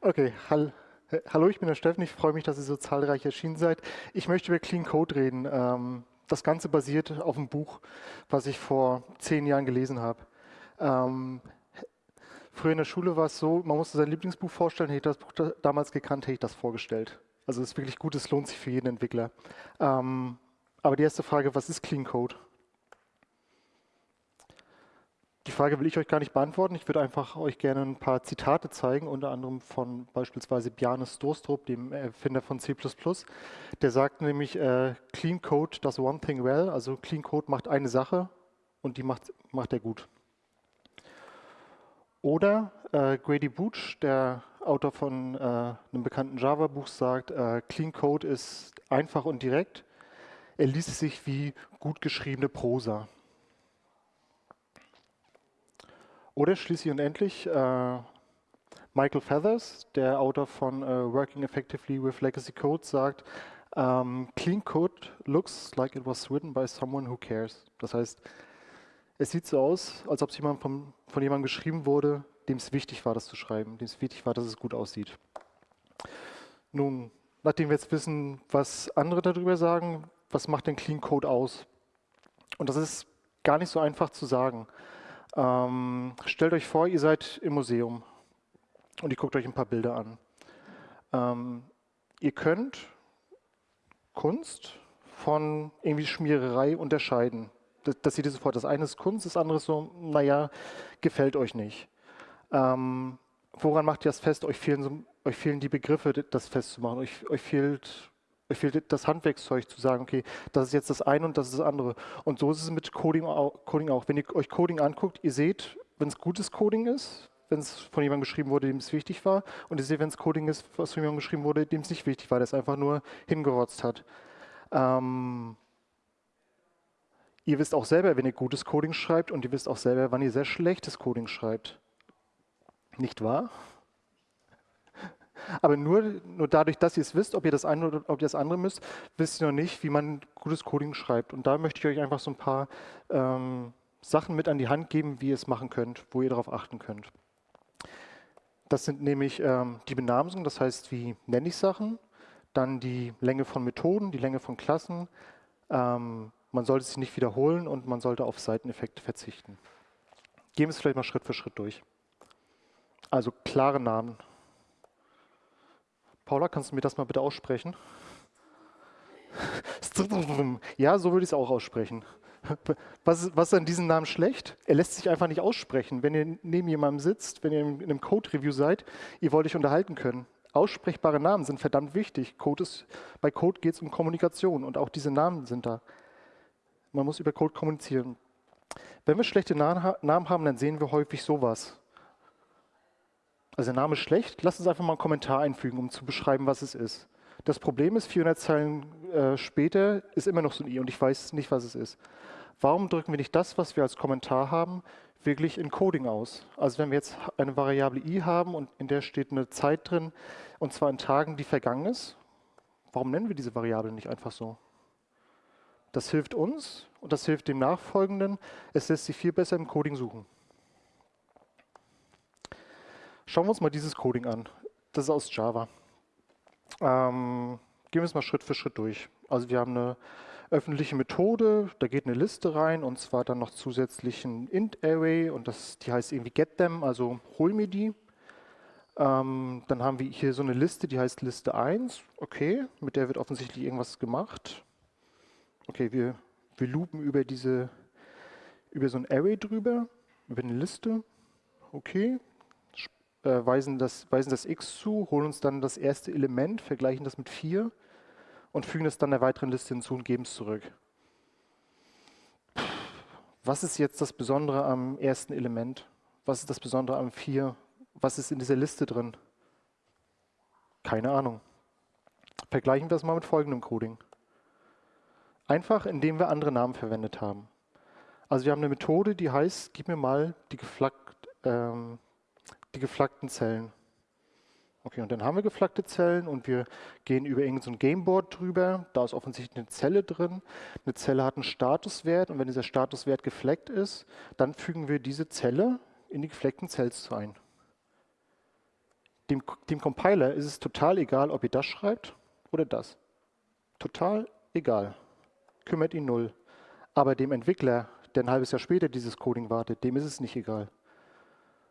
Okay, hall hallo, ich bin der Steffen. Ich freue mich, dass ihr so zahlreich erschienen seid. Ich möchte über Clean Code reden. Ähm, das Ganze basiert auf einem Buch, was ich vor zehn Jahren gelesen habe. Ähm, früher in der Schule war es so, man musste sein Lieblingsbuch vorstellen. Hätte ich das Buch damals gekannt, hätte ich das vorgestellt. Also es ist wirklich gut, es lohnt sich für jeden Entwickler. Ähm, aber die erste Frage, was ist Clean Code? Die Frage will ich euch gar nicht beantworten. Ich würde einfach euch gerne ein paar Zitate zeigen, unter anderem von beispielsweise Bjarne Storstrup, dem Erfinder von C++. Der sagt nämlich, äh, Clean Code does one thing well, also Clean Code macht eine Sache und die macht, macht er gut. Oder äh, Grady Booch, der Autor von äh, einem bekannten Java-Buch, sagt, äh, Clean Code ist einfach und direkt. Er liest sich wie gut geschriebene Prosa. Oder schließlich und endlich äh, Michael Feathers, der Autor von uh, Working Effectively with Legacy Code, sagt, um, ähm, Clean Code looks like it was written by someone who cares. Das heißt, es sieht so aus, als ob es jemand von, von jemandem geschrieben wurde, dem es wichtig war, das zu schreiben, dem es wichtig war, dass es gut aussieht. Nun, nachdem wir jetzt wissen, was andere darüber sagen, was macht denn Clean Code aus? Und das ist gar nicht so einfach zu sagen. Ähm, stellt euch vor, ihr seid im Museum und ihr guckt euch ein paar Bilder an. Ähm, ihr könnt Kunst von irgendwie Schmiererei unterscheiden. Das, das seht ihr sofort. Das eine ist Kunst, das andere ist so, naja, gefällt euch nicht. Ähm, woran macht ihr das fest? Euch fehlen, so, euch fehlen die Begriffe, das festzumachen. Euch, euch fehlt fehlt das Handwerkszeug zu sagen, okay, das ist jetzt das eine und das ist das andere. Und so ist es mit Coding auch. Wenn ihr euch Coding anguckt, ihr seht, wenn es gutes Coding ist, wenn es von jemandem geschrieben wurde, dem es wichtig war, und ihr seht, wenn es Coding ist, was von jemandem geschrieben wurde, dem es nicht wichtig war, der es einfach nur hingerotzt hat. Ähm, ihr wisst auch selber, wenn ihr gutes Coding schreibt, und ihr wisst auch selber, wann ihr sehr schlechtes Coding schreibt. Nicht wahr? Aber nur, nur dadurch, dass ihr es wisst, ob ihr das eine oder ob ihr das andere müsst, wisst ihr noch nicht, wie man gutes Coding schreibt. Und da möchte ich euch einfach so ein paar ähm, Sachen mit an die Hand geben, wie ihr es machen könnt, wo ihr darauf achten könnt. Das sind nämlich ähm, die Benamsung, das heißt, wie nenne ich Sachen, dann die Länge von Methoden, die Länge von Klassen. Ähm, man sollte sich nicht wiederholen und man sollte auf Seiteneffekte verzichten. Gehen wir es vielleicht mal Schritt für Schritt durch. Also klare Namen. Paula, kannst du mir das mal bitte aussprechen? Ja, so würde ich es auch aussprechen. Was ist, was ist an diesem Namen schlecht? Er lässt sich einfach nicht aussprechen. Wenn ihr neben jemandem sitzt, wenn ihr in einem Code-Review seid, ihr wollt euch unterhalten können. Aussprechbare Namen sind verdammt wichtig. Code ist, bei Code geht es um Kommunikation und auch diese Namen sind da. Man muss über Code kommunizieren. Wenn wir schlechte Namen haben, dann sehen wir häufig sowas. Also der Name ist schlecht, lasst uns einfach mal einen Kommentar einfügen, um zu beschreiben, was es ist. Das Problem ist, 400 Zeilen äh, später ist immer noch so ein i und ich weiß nicht, was es ist. Warum drücken wir nicht das, was wir als Kommentar haben, wirklich in Coding aus? Also wenn wir jetzt eine Variable i haben und in der steht eine Zeit drin, und zwar in Tagen, die vergangen ist, warum nennen wir diese Variable nicht einfach so? Das hilft uns und das hilft dem Nachfolgenden. Es lässt sich viel besser im Coding suchen. Schauen wir uns mal dieses Coding an. Das ist aus Java. Ähm, gehen wir es mal Schritt für Schritt durch. Also wir haben eine öffentliche Methode, da geht eine Liste rein und zwar dann noch zusätzlich ein int-array und das, die heißt irgendwie getThem, also hol mir die. Ähm, dann haben wir hier so eine Liste, die heißt Liste 1. Okay, mit der wird offensichtlich irgendwas gemacht. Okay, wir, wir loopen über diese, über so ein Array drüber, über eine Liste. Okay, äh, weisen, das, weisen das x zu, holen uns dann das erste Element, vergleichen das mit 4 und fügen es dann der weiteren Liste hinzu und geben es zurück. Was ist jetzt das Besondere am ersten Element? Was ist das Besondere am 4? Was ist in dieser Liste drin? Keine Ahnung. Vergleichen wir das mal mit folgendem Coding. Einfach, indem wir andere Namen verwendet haben. Also wir haben eine Methode, die heißt, gib mir mal die geflaggt, ähm, die geflaggten Zellen. Okay, und dann haben wir geflaggte Zellen und wir gehen über irgendein so Gameboard drüber. Da ist offensichtlich eine Zelle drin. Eine Zelle hat einen Statuswert und wenn dieser Statuswert gefleckt ist, dann fügen wir diese Zelle in die gefleckten Cells ein. Dem, dem Compiler ist es total egal, ob ihr das schreibt oder das. Total egal. Kümmert ihn null. Aber dem Entwickler, der ein halbes Jahr später dieses Coding wartet, dem ist es nicht egal.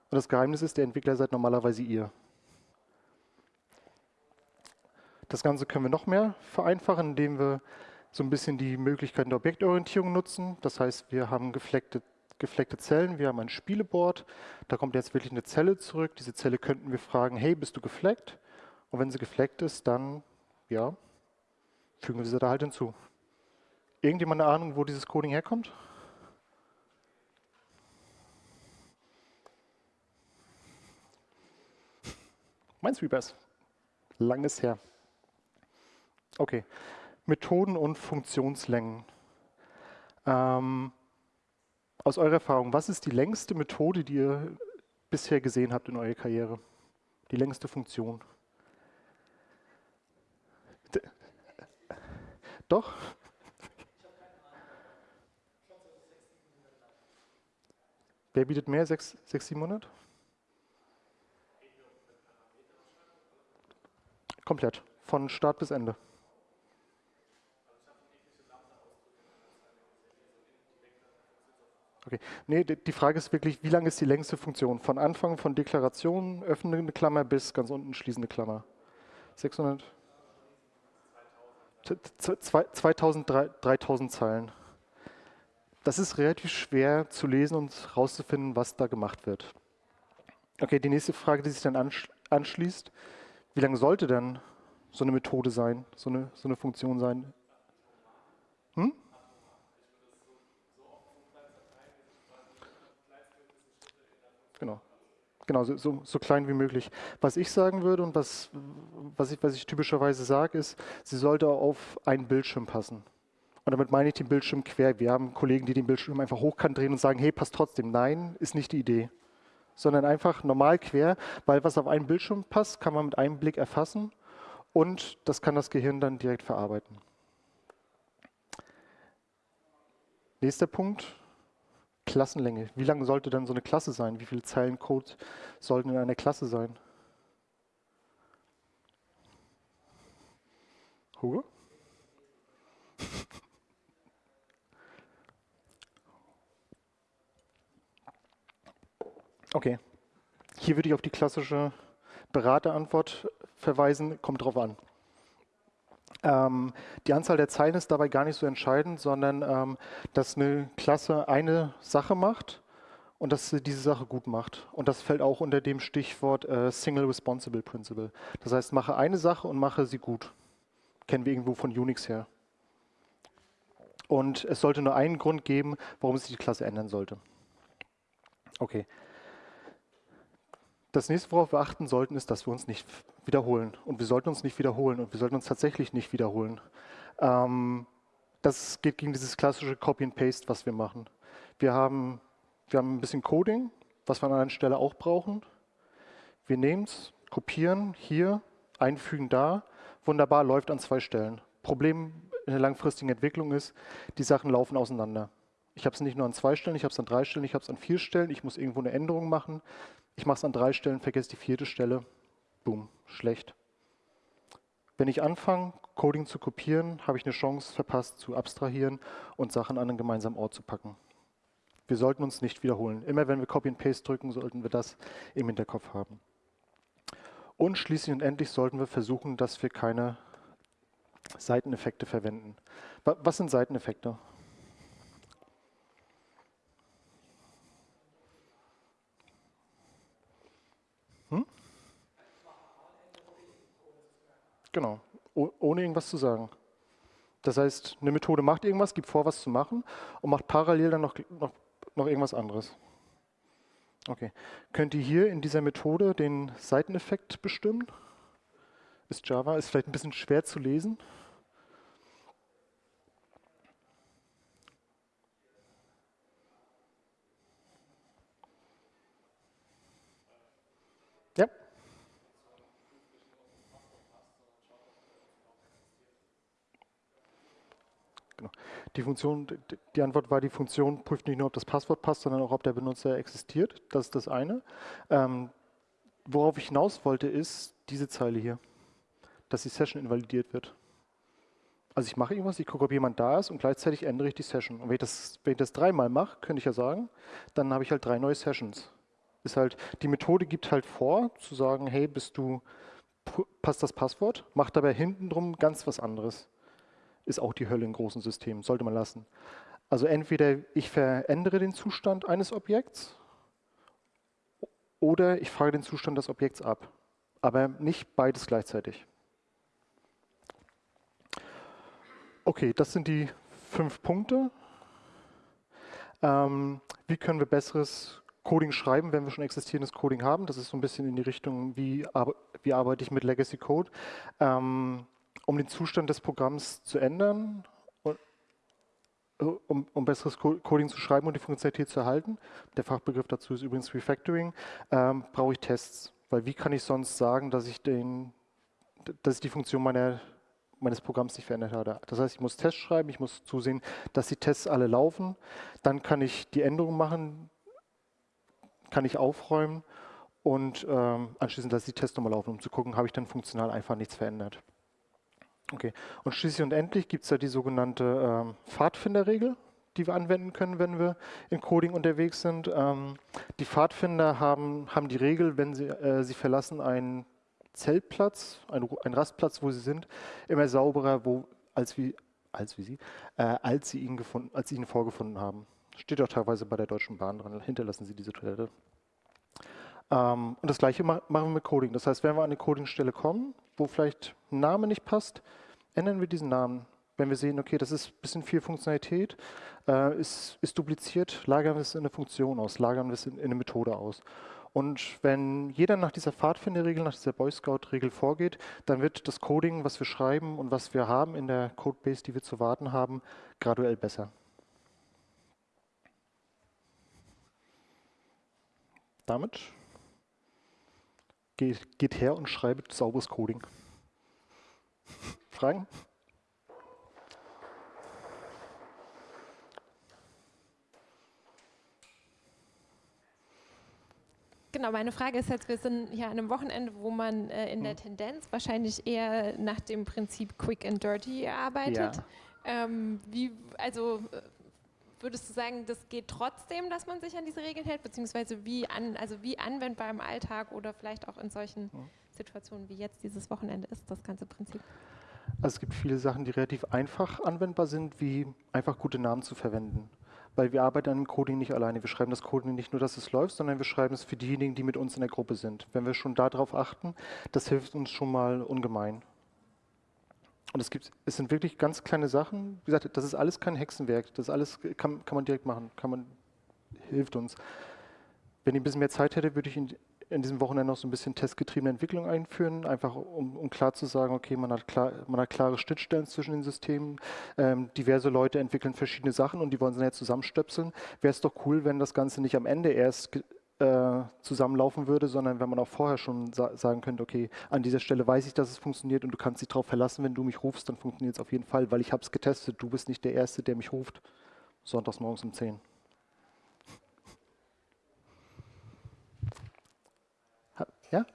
Und das Geheimnis ist, der Entwickler seid normalerweise ihr. Das Ganze können wir noch mehr vereinfachen, indem wir so ein bisschen die Möglichkeiten der Objektorientierung nutzen. Das heißt, wir haben gefleckte, gefleckte Zellen, wir haben ein Spieleboard, da kommt jetzt wirklich eine Zelle zurück. Diese Zelle könnten wir fragen, hey, bist du gefleckt? Und wenn sie gefleckt ist, dann, ja, fügen wir sie da halt hinzu. Irgendjemand eine Ahnung, wo dieses Coding herkommt? Minesweepers. Langes her. Okay. Methoden und Funktionslängen. Ähm, aus eurer Erfahrung, was ist die längste Methode, die ihr bisher gesehen habt in eurer Karriere? Die längste Funktion? D Doch? Wer bietet mehr? 6, 6 700? Komplett. Von Start bis Ende. Okay. Nee, die Frage ist wirklich, wie lang ist die längste Funktion? Von Anfang von Deklaration, öffnende Klammer bis ganz unten schließende Klammer. 600? 2000, 3000 Zeilen. Das ist relativ schwer zu lesen und herauszufinden, was da gemacht wird. Okay, die nächste Frage, die sich dann anschließt, wie lang sollte denn so eine Methode sein, so eine, so eine Funktion sein? Hm? Genau. Genau, so, so, so, klein wie möglich. Was ich sagen würde und was, was, ich, was ich typischerweise sage, ist, sie sollte auf einen Bildschirm passen. Und damit meine ich den Bildschirm quer. Wir haben Kollegen, die den Bildschirm einfach hochkant drehen und sagen, hey, passt trotzdem. Nein, ist nicht die Idee. Sondern einfach normal quer, weil was auf einen Bildschirm passt, kann man mit einem Blick erfassen und das kann das Gehirn dann direkt verarbeiten. Nächster Punkt, Klassenlänge. Wie lang sollte dann so eine Klasse sein? Wie viele Zeilen Code sollten in einer Klasse sein? Hugo? Okay, hier würde ich auf die klassische Beraterantwort verweisen, kommt drauf an. Ähm, die Anzahl der Zeilen ist dabei gar nicht so entscheidend, sondern ähm, dass eine Klasse eine Sache macht und dass sie diese Sache gut macht. Und das fällt auch unter dem Stichwort äh, Single Responsible Principle. Das heißt, mache eine Sache und mache sie gut. Kennen wir irgendwo von Unix her. Und es sollte nur einen Grund geben, warum sich die Klasse ändern sollte. Okay. Das nächste, worauf wir achten sollten, ist, dass wir uns nicht wiederholen. Und wir sollten uns nicht wiederholen und wir sollten uns tatsächlich nicht wiederholen. Ähm, das geht gegen dieses klassische Copy and Paste, was wir machen. Wir haben, wir haben ein bisschen Coding, was wir an einer Stelle auch brauchen. Wir nehmen es, kopieren hier, einfügen da. Wunderbar, läuft an zwei Stellen. Problem in der langfristigen Entwicklung ist, die Sachen laufen auseinander. Ich habe es nicht nur an zwei Stellen, ich habe es an drei Stellen, ich habe es an vier Stellen, ich muss irgendwo eine Änderung machen. Ich mache es an drei Stellen, vergesse die vierte Stelle, boom, schlecht. Wenn ich anfange, Coding zu kopieren, habe ich eine Chance verpasst, zu abstrahieren und Sachen an einen gemeinsamen Ort zu packen. Wir sollten uns nicht wiederholen. Immer wenn wir Copy and Paste drücken, sollten wir das im Hinterkopf haben. Und schließlich und endlich sollten wir versuchen, dass wir keine Seiteneffekte verwenden. Was sind Seiteneffekte? Genau, ohne irgendwas zu sagen. Das heißt, eine Methode macht irgendwas, gibt vor, was zu machen und macht parallel dann noch, noch, noch irgendwas anderes. Okay. Könnt ihr hier in dieser Methode den Seiteneffekt bestimmen? Ist Java, ist vielleicht ein bisschen schwer zu lesen. Genau. Die Funktion, die Antwort war, die Funktion prüft nicht nur, ob das Passwort passt, sondern auch, ob der Benutzer existiert. Das ist das eine. Ähm, worauf ich hinaus wollte, ist diese Zeile hier, dass die Session invalidiert wird. Also ich mache irgendwas, ich gucke, ob jemand da ist und gleichzeitig ändere ich die Session. Und wenn ich das, wenn ich das dreimal mache, könnte ich ja sagen, dann habe ich halt drei neue Sessions. Ist halt, die Methode gibt halt vor, zu sagen, hey, bist du, passt das Passwort, macht dabei hinten drum ganz was anderes. Ist auch die Hölle in großen Systemen, sollte man lassen. Also entweder ich verändere den Zustand eines Objekts oder ich frage den Zustand des Objekts ab. Aber nicht beides gleichzeitig. Okay, das sind die fünf Punkte. Ähm, wie können wir besseres Coding schreiben, wenn wir schon existierendes Coding haben? Das ist so ein bisschen in die Richtung, wie, wie arbeite ich mit Legacy Code. Ähm, um den Zustand des Programms zu ändern, um, um, besseres Coding zu schreiben und die Funktionalität zu erhalten, der Fachbegriff dazu ist übrigens Refactoring, ähm, brauche ich Tests. Weil wie kann ich sonst sagen, dass ich, den, dass ich die Funktion meiner meines Programms nicht verändert habe. Das heißt, ich muss Tests schreiben, ich muss zusehen, dass die Tests alle laufen. Dann kann ich die Änderungen machen, kann ich aufräumen und ähm, anschließend lasse ich die Tests nochmal laufen, um zu gucken, habe ich dann funktional einfach nichts verändert. Okay, und schließlich und endlich gibt es ja die sogenannte ähm, Pfadfinderregel, die wir anwenden können, wenn wir in Coding unterwegs sind. Ähm, die Pfadfinder haben, haben die Regel, wenn sie, äh, sie verlassen einen Zeltplatz, ein, ein, Rastplatz, wo sie sind, immer sauberer wo, als, wie, als, wie sie, äh, als, sie ihn gefunden, als sie ihn vorgefunden haben. Steht auch teilweise bei der Deutschen Bahn dran, hinterlassen sie diese Toilette. Ähm, und das gleiche ma machen wir mit Coding. Das heißt, wenn wir an eine Codingstelle kommen, wo vielleicht ein Name nicht passt, ändern wir diesen Namen. Wenn wir sehen, okay, das ist ein bisschen viel Funktionalität, äh, ist, ist, dupliziert, lagern wir es in eine Funktion aus, lagern wir es in, in eine Methode aus. Und wenn jeder nach dieser Pfadfinderregel, nach dieser Boy Scout-Regel vorgeht, dann wird das Coding, was wir schreiben und was wir haben in der Codebase, die wir zu warten haben, graduell besser. Damit geht, geht her und schreibt sauberes Coding. Fragen? Genau, meine Frage ist jetzt, wir sind hier an einem Wochenende, wo man äh, in der hm. Tendenz wahrscheinlich eher nach dem Prinzip Quick and Dirty arbeitet. Ja. Ähm, wie, also äh, würdest du sagen, das geht trotzdem, dass man sich an diese Regeln hält, beziehungsweise wie, an, also wie anwendbar im Alltag oder vielleicht auch in solchen. Situationen wie jetzt dieses Wochenende ist, das ganze Prinzip? Also es gibt viele Sachen, die relativ einfach anwendbar sind, wie einfach gute Namen zu verwenden weil wir arbeiten an dem Coding nicht alleine. Wir schreiben das Coding nicht nur, dass es läuft, sondern wir schreiben es für diejenigen, die mit uns in der Gruppe sind. Wenn wir schon darauf achten, das hilft uns schon mal ungemein. Und es, gibt, es sind wirklich ganz kleine Sachen. Wie gesagt, das ist alles kein Hexenwerk. Das alles kann, kann man direkt machen, kann man, hilft uns. Wenn ich ein bisschen mehr Zeit hätte, würde ich in, in diesem Wochenende noch so ein bisschen testgetriebene Entwicklung einführen, einfach um, um klar zu sagen, okay, man hat, klar, man hat klare Schnittstellen zwischen den Systemen, ähm, diverse Leute entwickeln verschiedene Sachen und die wollen sie jetzt zusammenstöpseln. Wäre es doch cool, wenn das Ganze nicht am Ende erst äh, zusammenlaufen würde, sondern wenn man auch vorher schon sa sagen könnte, okay, an dieser Stelle weiß ich, dass es funktioniert und du kannst dich darauf verlassen, wenn du mich rufst, dann funktioniert es auf jeden Fall, weil ich habe es getestet, du bist nicht der Erste, der mich ruft, sonntags morgens um 10. Ja?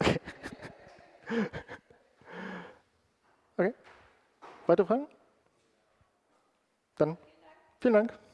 Okay. Weitere Fragen? Dann vielen Dank.